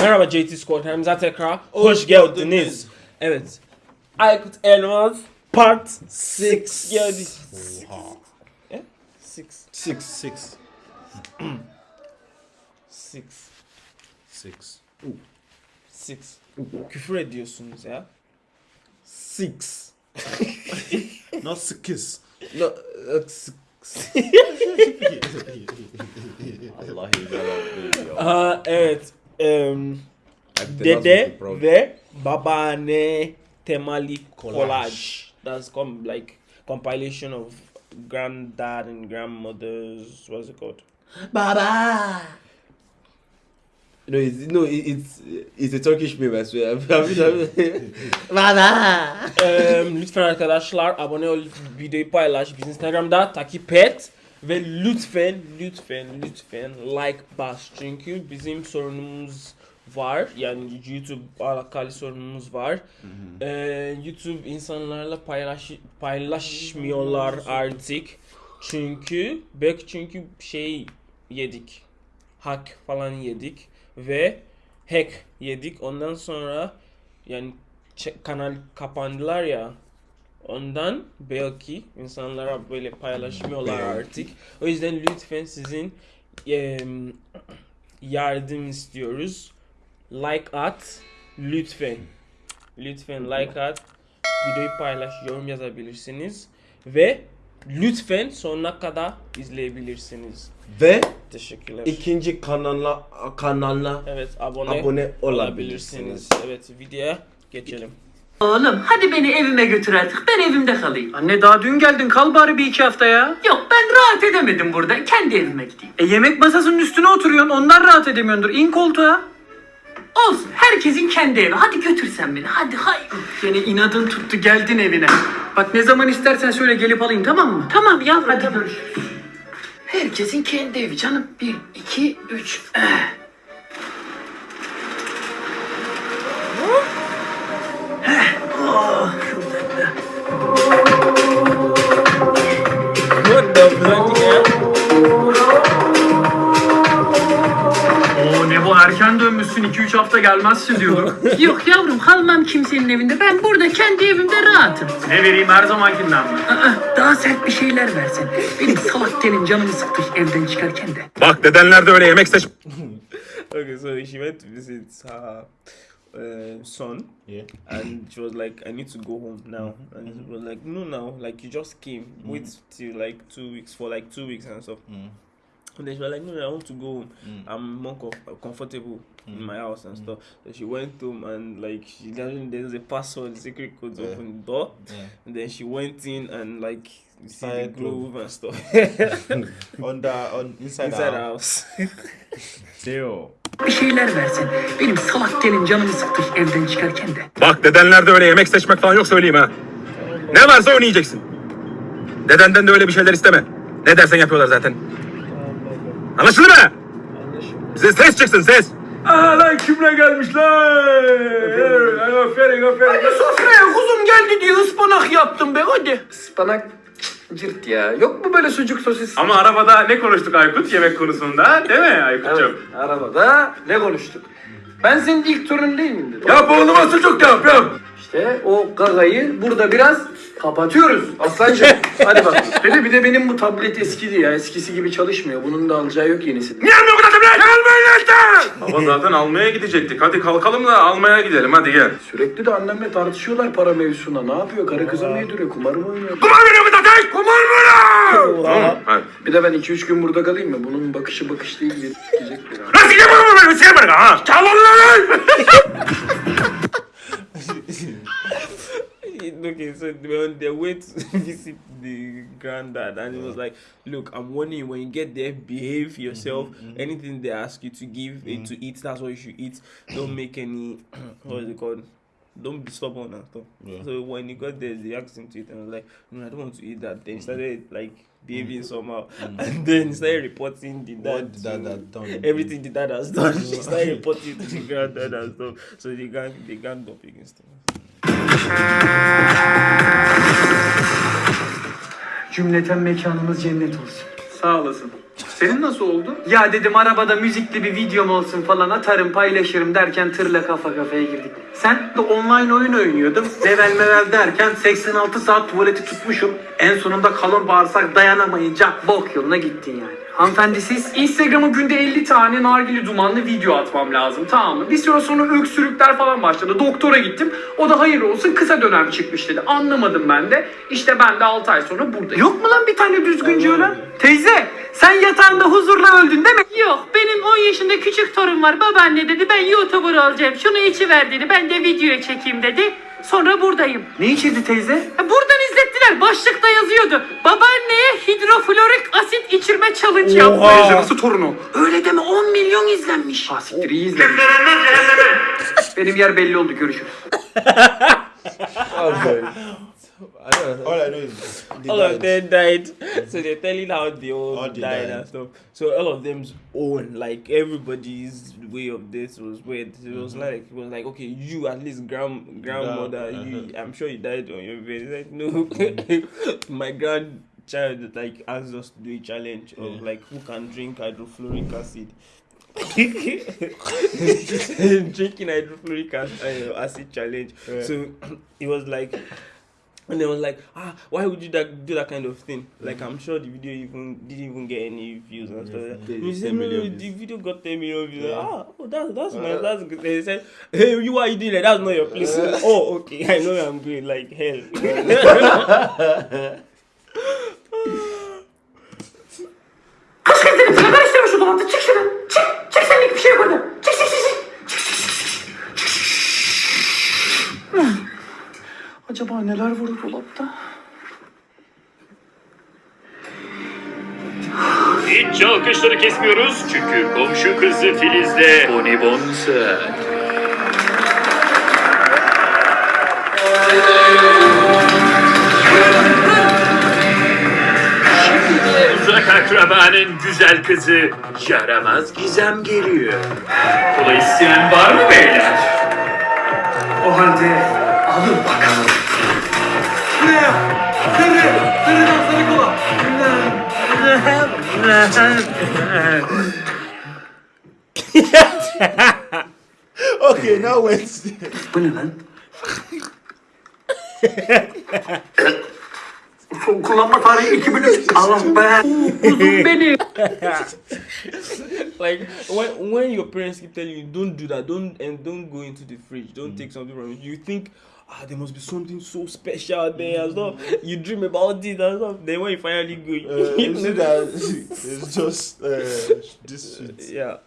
Merhaba JT Squad'ımıza tekrar hoş geldiniz. Evet. Aykut Elmas Part 6 geldi. Oha. Eh? Six. Six. Six. Six. Six. Six. Küfür ediyorsunuz ya. Six. Not six. No, uh, six. Allah iyi Aha, evet. Em, Dede ve babaanne temali Collage. collage. That's come like compilation of granddad and grandmothers. What's it called? Baba. No, it's, no, it- it's it's a Turkish meme. I swear. Baba. Em, lütfen arkadaşlar abone ol, videoyu paylaş, bizi Instagram'da takip et ve lütfen lütfen lütfen like bas. Çünkü bizim sorunumuz var. Yani YouTube alakalı sorunumuz var. Ee, YouTube insanlarla paylaş paylaşmıyorlar artık. Çünkü belki çünkü şey yedik. Hack falan yedik. Ve hack yedik. Ondan sonra yani kanal kapandılar ya ondan belki insanlara böyle paylaşmıyorlar artık. O yüzden lütfen sizin em, yardım istiyoruz. Like at lütfen. Lütfen like at. Videoyu paylaş, yorum yazabilirsiniz ve lütfen sonuna kadar izleyebilirsiniz. Ve Teşekkürler. ikinci kanala kanala Evet abone, abone olabilirsiniz. olabilirsiniz. Evet videoya geçelim. Oğlum hadi beni evime götür artık. Ben evimde kalayım. Anne daha dün geldin kal bari bir iki hafta ya. Yok ben rahat edemedim burada. Kendi evime gideyim. E yemek masasının üstüne oturuyorsun ondan rahat edemiyordur. İn koltuğa. Olsun herkesin kendi evi. Hadi götür sen beni. Hadi hay. Yine inadın tuttu geldin evine. Bak ne zaman istersen söyle gelip alayım tamam mı? Tamam yavrum Hadi görüşürüz. Herkesin kendi evi canım. Bir, iki, üç. Eh. What the? Oo erken dönmüşsün 2-3 hafta gelmezsin diyordum. Yok yavrum kalmam kimsenin evinde. Ben burada kendi evimde rahatım. ne vereyim her zamankinden mi? Aa, daha sert bir şeyler versen. Benim salak telim canımı sıktı evden çıkarken de. Bak dedenler de öyle yemek seç Okay, so she went to visit her uh, son, Yeah. and she was like, "I need to go home now." And he was like, "No, now, like you just came. Wait till like two weeks for like two weeks and stuff." Mm. And then she was like, "No, I want to go home. Mm. I'm more com- comfortable in my house and stuff." So she went home and like she doesn't. There's a password, secret code Yeah. open the door. Yeah. And then she went in and like inside the glove and stuff on the on inside, inside the the house. Zero. Bir şeyler versen. Benim salak telim canımı sıktı evden çıkarken de. Bak dedenler de öyle yemek seçmek falan yok söyleyeyim ha. Ne varsa onu yiyeceksin. Dedenden de öyle bir şeyler isteme. Ne dersen yapıyorlar zaten. Anlaşıldı mı? Bize ses çıksın ses. Aa lan kimle gelmişler? Aferin aferin. Sofraya kuzum geldi diye ıspanak yaptım be hadi. Ispanak cırt ya. Yok mu böyle sucuk sosis? Ama arabada ne konuştuk Aykut yemek konusunda değil mi Aykut'cum? Evet, arabada ne konuştuk? Ben senin ilk torun değil miyim dedim. Yap oğluma sucuk yap yap. İşte o gagayı burada biraz kapatıyoruz aslancığım. Hadi bak. Dedi bir de benim bu tablet eskidi ya. Eskisi gibi çalışmıyor. Bunun da alacağı yok yenisi. Niye almıyor bu tablet? Almaya işte. Baba zaten almaya gidecektik. Hadi kalkalım da almaya gidelim hadi gel. Sürekli de annemle tartışıyorlar para mevzusunda. Ne yapıyor? Karı kıza mı yediriyor? Kumar mı oynuyor? Kumar veriyor bu zaten. Kumar veriyor. Tamam. Bir de ben 2-3 gün burada kalayım mı? Bunun bakışı bakış değil. Gidecek bir an. Nasıl yapalım bunu? Nasıl yapalım? Ha? Çalın lan. okay, so they were on their way to visit the granddad, and he was like, "Look, I'm warning you. When you get there, behave yourself. Anything they ask you to give eh, to eat, that's what you should eat. Don't make any what is it called." Don't be stubborn and stuff. Yeah. So when he got there, they asked him to eat, and I was like, "No, I don't want to eat that." Then he started like behaving somehow, and then he started reporting the dad. What dad to- had done. Everything the dad has done, he started reporting to the granddad and stuff. So they gang, they ganged up against him. Cümleten mekanımız cennet olsun. Sağ olasın. Senin nasıl oldu? Ya dedim arabada müzikli bir videom olsun falan atarım paylaşırım derken tırla kafa kafaya girdik. Sen de online oyun oynuyordum. Level mevel derken 86 saat tuvaleti tutmuşum. En sonunda kalın bağırsak dayanamayınca bok yoluna gittin yani. Hanımefendi siz? Instagram'a günde 50 tane nargile dumanlı video atmam lazım tamam mı? Bir süre sonra öksürükler falan başladı. Doktora gittim. O da hayır olsun kısa dönem çıkmış dedi. Anlamadım ben de. İşte ben de 6 ay sonra buradayım. Yok mu lan bir tane düzgünce ölen? Teyze sen yatağında huzurla öldün değil mi? Yok benim 10 yaşında küçük torun var. Babaanne dedi ben YouTuber olacağım. Şunu içiver dedi. Ben de videoya çekeyim dedi. Sonra buradayım. Ne içirdi teyze? Ha, Buradan izlettiler. Başlıkta yazıyordu. Babaanneye hidroflorik asit içirme challenge yapmış. Nasıl torunu? Öyle deme 10 milyon izlenmiş. Ha siktir iyi izlemiş. Benim yer belli oldu görüşürüz. I don't know. All I know is they all of them died. So they're telling how they all, All they died, died. and stuff. So all of them's own, like everybody's way of this was weird. It was like it was like okay, you at least grand grandmother, Yeah, you uh-huh. I'm sure you died on your bed. Like no, my grandchild like asked us to do a challenge of Yeah. like who can drink hydrofluoric acid. drinking hydrofluoric acid, uh, acid challenge. Yeah. So it was like and they was like, ah, why would you that, do that kind of thing? Like, I'm sure the video even didn't even get any views and stuff. like that. They You said, no, no, the video got 10 million views. Yeah. Ah, oh, that's that's my Uh, that's good. They said, hey, you why are you doing that? That's not your place. oh, okay, I know I'm going like hell. Kaç kere dedim sana ben şu dolapta. Çık şuradan. Çık. Çık senlik bir şey yok Acaba neler var o dolapta? Hiç alkışları kesmiyoruz çünkü komşu kızı Filiz'de bonibonsa. Şimdi de uzak akrabanın güzel kızı yaramaz gizem geliyor. Kola isteyen var mı beyler? O halde alın bakalım. Ne? Sarı, sarıdan sarı kola. Okay, now Wednesday. Bu ne lan? Son kullanma tarihi 2003. Allah be. Uzun benim. like when when your parents keep telling you don't do that, don't and don't go into the fridge, don't take something from it. You think ah there must be something so special there and stuff. You dream about it and stuff. Then when you finally go, Uh, you see that it's just uh, this sweet. yeah.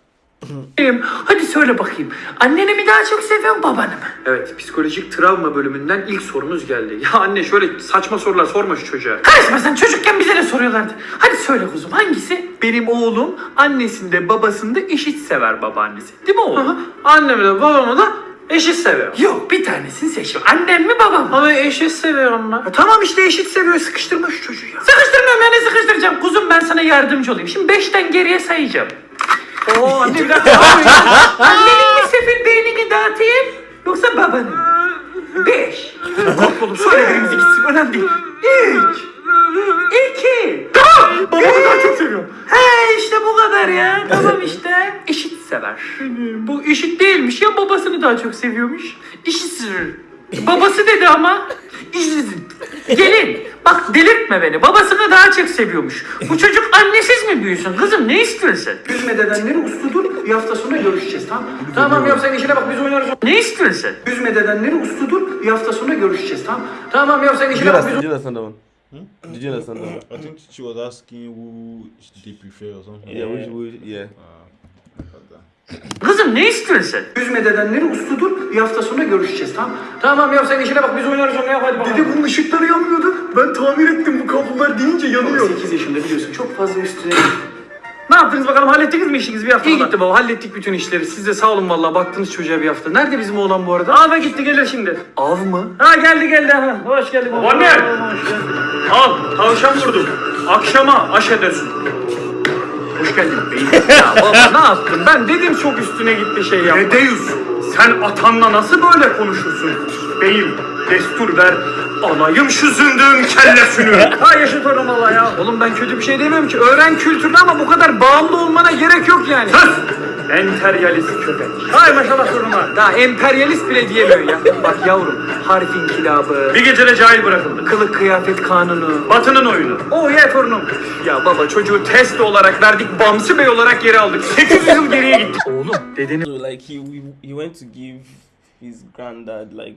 Hadi söyle bakayım. Anneni mi daha çok seviyorsun babanı mı? Evet, psikolojik travma bölümünden ilk sorumuz geldi. Ya anne şöyle saçma sorular sorma şu çocuğa. Karışma sen çocukken bize de soruyorlardı. Hadi söyle kuzum hangisi? Benim oğlum annesinde babasında eşit sever babaannesi. Değil mi oğlum? Annemi de babamı da eşit seviyor. Yok bir tanesini seç. Annem mi babam mı? Ama eşit seviyor onlar. E, tamam işte eşit seviyor. Sıkıştırma şu çocuğu ya. Sıkıştırmıyorum ya ne sıkıştıracağım? Kuzum ben sana yardımcı olayım. Şimdi beşten geriye sayacağım. Oo anne bir dakika. Annenin mi sefil beynini dağıtayım? Yoksa babanın? Beş. Korkmadım. Söyle birimiz gitsin. Önemli değil. Üç. İki. Babamı daha çok seviyorum. He işte bu kadar ya. Tamam işte. Eşit sever. Bu eşit değilmiş ya babasını daha çok seviyormuş. İşsiz. Babası dedi ama. İşsiz. Gelin bak delirtme beni. Babasını daha çok seviyormuş. Bu çocuk annesiz mi büyüsün? Kızım ne istiyorsun? Üzme dedenleri uslu dur. Bir hafta sonra görüşeceğiz tamam mı? Tamam yap sen işine bak biz oynarız. Ne istiyorsun? Üzme dedenleri uslu dur. Bir hafta sonra görüşeceğiz tamam mı? Tamam yap sen işine bak biz understand, did you understand that one? Did you understand that? I think she was asking who they prefer or something. Yeah, which, which, yeah. Kızım ne istiyorsun? Üzme dedenleri uslu dur. Bir hafta sonra görüşeceğiz tamam? Tamam yap sen işine bak biz oynarız onu yap hadi bakalım. Dede bunun ışıkları yanmıyordu. Ben tamir ettim bu kablolar deyince yanıyor. 8 yaşında biliyorsun çok fazla üstüne. Ne yaptınız bakalım hallettiniz mi işinizi bir hafta İyi gitti baba hallettik bütün işleri. Siz de sağ olun vallahi baktınız çocuğa bir hafta. Nerede bizim oğlan bu arada? Av'a gitti gelir şimdi. Av mı? Ha geldi geldi ha. Hoş geldin baba. Anne! Al tavşan vurdum. Akşama aş edersin. Hoş geldin beyim. ya baba ne yaptın? Ben dedim çok üstüne gitti şey yapma. Dedeus sen atanla nasıl böyle konuşursun? Beyim Destur ver. Alayım şu zındığın kellesini. Ha yaşa torun valla ya. Oğlum ben kötü bir şey demiyorum ki. Öğren kültürünü ama bu kadar bağımlı olmana gerek yok yani. Sus! Enteryalist köpek. Hay maşallah torunuma. Daha emperyalist bile diyemiyor ya. Bak yavrum harf inkilabı, Bir gecede cahil bırakıldı. kılık kıyafet kanunu. Batı'nın oyunu. Oh yeah torunum. Ya baba çocuğu test olarak verdik, Bamsı Bey olarak geri aldık. 800 yıl geriye gittik. Oğlum dedenin So like he he went to give his granddad like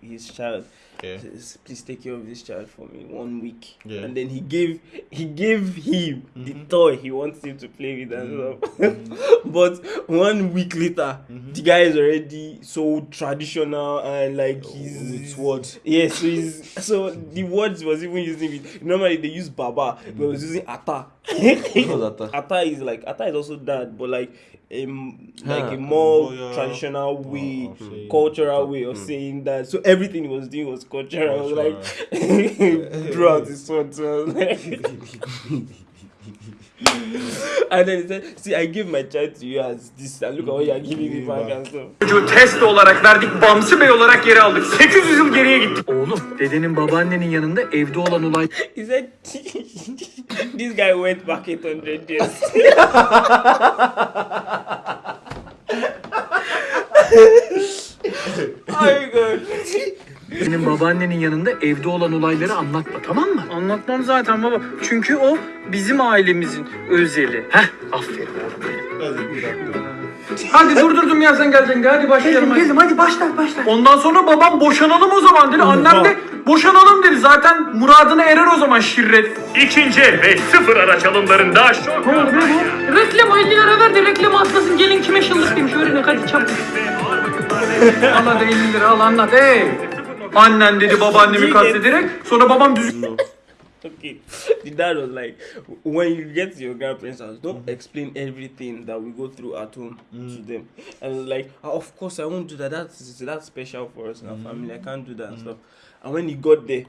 his child. Yeah. Please take care of this child for me one week. Yeah. And then he gave he gave him the mm-hmm. toy he wants him to play with and mm-hmm. stuff. Mm-hmm. but one week later, the guy is already so traditional and like oh, he's With what? Yeah, so he's so the words was even using it. normally they use baba, but was using ata. What's ata? ata is like ata is also that, but like um like Huh. a more Royal- traditional way, of saying- cultural way of saying that. So everything he was doing was cultural. I was like throughout his son. And then he said, See, I give my child to you as this, and look at what you are giving me back and stuff. çocuğu test olarak verdik, Bamsı Bey olarak geri aldık. 800 yıl geriye gittik. Oğlum dedenin babaannenin yanında evde olan olay He said, This guy went back 800 years. oh god. Senin babaannenin yanında evde olan olayları anlatma tamam mı? Anlatmam zaten baba. Çünkü o bizim ailemizin özeli. Heh aferin oğlum benim. Hadi. Hadi durdurdum ya sen geleceksin hadi başlayalım. Geldim, hadi başla başla. Ondan sonra babam boşanalım o zaman dedi. Annem de boşanalım dedi. Zaten muradına erer o zaman şirret. İkinci ve sıfır araç alımlarında şok. Ne oldu be bu? Reklam 50 lira ver de reklamı atlasın gelin kime şıllık demiş öğrenin hadi çabuk. Al hadi 50 lira al anlat ey. Annen dedi babaannemi kastederek sonra babam düzgün Okay. The dad was like, when you get to your grandparents' house, don't mm. explain everything that we go through at home to mm. them. And was like, "Ah, of course I won't do that. That's that's special for us in our mm. family. I can't do that and stuff. And when he got there,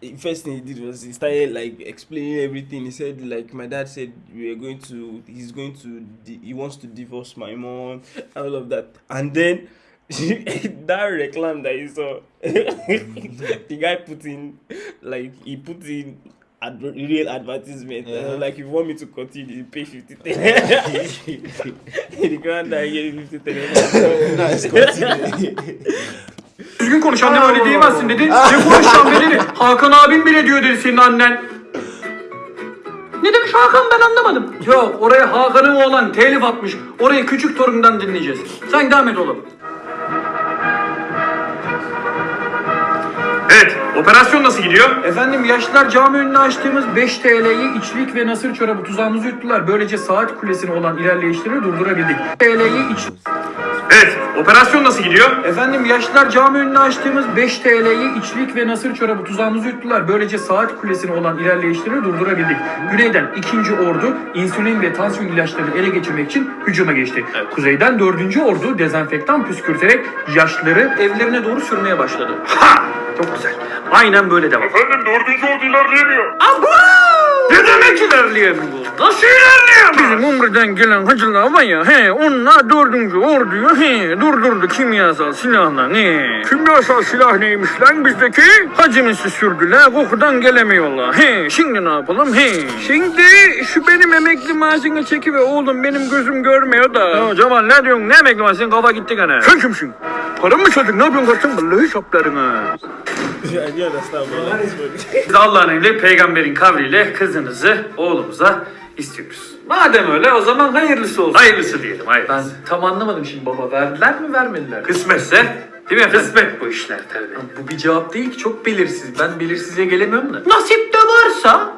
the first thing he did was he started like explaining everything. He said like my dad said we are going to he's going to he wants to divorce my mom and all of that. And then that reclam that you saw, the guy put in like he put in ad- real advertisement. Uh, like if you want me to continue, you pay fifty. the granddad gave me fifty. Nice, continue. düzgün konuş annem öyle diyemezsin dedi. Ne konuşacağım be dedi. Hakan abim bile diyor dedi senin annen. Ne demiş Hakan ben anlamadım. Yok oraya Hakan'ın oğlan telif atmış. Orayı küçük torundan dinleyeceğiz. Sen devam et oğlum. Evet, operasyon nasıl gidiyor? Efendim yaşlılar cami önüne açtığımız 5 TL'yi içlik ve nasır çorabı tuzağımızı yuttular. Böylece saat kulesine olan ilerleyişleri durdurabildik. TL'yi iç... Evet, operasyon nasıl gidiyor? Efendim yaşlılar cami önüne açtığımız 5 TL'yi içlik ve nasır çorabı tuzağımızı yuttular. Böylece saat kulesine olan ilerleyişleri durdurabildik. Güneyden 2. ordu insülin ve tansiyon ilaçlarını ele geçirmek için hücuma geçti. Kuzeyden 4. ordu dezenfektan püskürterek yaşlıları evlerine doğru sürmeye başladı. Ha! Çok güzel. Aynen böyle devam. Efendim dördüncü ordu ilerleyemiyor. Ne demek ilerleyemiyor? Nasıl ilerleyemiyor? Bizim Umre'den gelen hacılar var ya, he, onlar dördüncü orduyu he, durdurdu kimyasal silahla. Ne? Kimyasal silah neymiş lan bizdeki? Hacımızı sürdüler, kokudan gelemiyorlar. He, şimdi ne yapalım? He. Şimdi şu benim emekli maaşını çeki ve oğlum benim gözüm görmüyor da. Ya Cemal ne diyorsun? Ne emekli maaşı? Senin kafa gitti gene. Sen kimsin? Para mı çaldın? Ne yapıyorsun kardeşim? Vallahi şaplarına. Biz Allah'ın emri peygamberin kavliyle kızınızı oğlumuza istiyoruz. Madem öyle o zaman hayırlısı olsun. Hayırlısı diyelim, hayırlısı. Ben tam anlamadım şimdi baba. Verdiler mi vermediler mi? Kısmetse, değil mi efendim? Kısmet bu işler tabii. Bu bir cevap değil ki çok belirsiz. Ben belirsizliğe gelemiyorum da. Nasip de varsa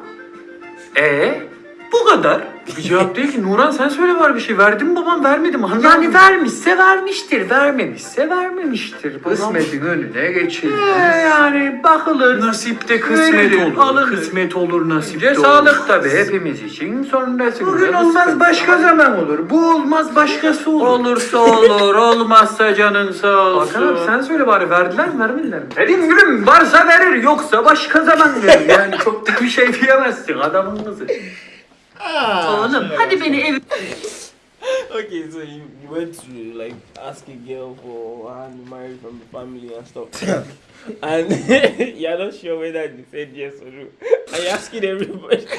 Ee, bu kadar. Bir cevap değil ki. Nuran sen söyle var bir şey. Verdim mi babam vermedim. mi? Anlamadım. yani vermişse vermiştir vermemişse vermemiştir. Kısmetin önüne geçilmez. Ee, yani bakılır. Nasipte kısmet Verilir, olur. alınır. Kısmet olur nasipte Önce olur. sağlık tabii hepimiz için. Sonrasında Bugün olmaz başka zaman olur. Bu olmaz başkası olur. Olursa olur, olmazsa canın sağ olsun. Hakan abi sen söyle bari verdiler mi vermediler mi? Dediğim gülüm varsa verir yoksa başka zaman verir. Yani çok da bir şey diyemezsin adamın kızı. Oğlum hadi beni ev... okay, so you, you went to like ask a girl for her hand marriage from the family and stuff, and you're not sure whether they said yes or no. And you're asking everybody,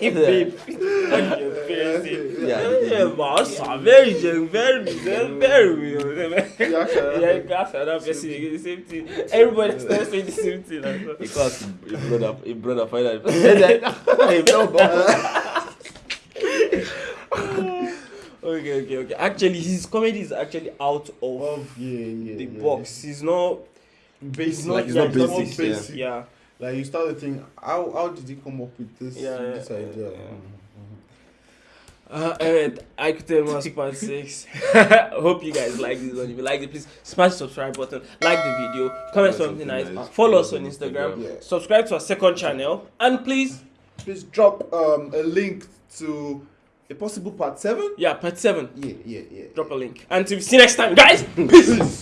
if babe, what did your parents say? Yeah. Yeah, boss, I'm very young, very, very, very well. Yeah, sure. Yeah, gas and that person again, the same thing. Everybody starts saying the same thing. and stuff. Because a brother, a brother finally said that. Hey, no, no. Okay, okay, okay. Actually, his comedy is actually out of Oh, yeah, yeah. the yeah. box. He's not. Basic. Like, yeah, not basic, yeah. basic. Yeah. Like you start to think, how how did he come up with this Yeah, this yeah, idea? yeah. Mhm. Uh, alright, I could tell us part six. Hope you guys like this one. If you like it, please smash the subscribe button, like the video, comment Comment something nice, nice, follow us on follow us on Instagram, Instagram. Yeah. subscribe to our second channel, and please, Please drop um a link to a possible part seven. yeah, part seven, Yeah, yeah, yeah. drop a link. Until we see you next time, guys. Peace.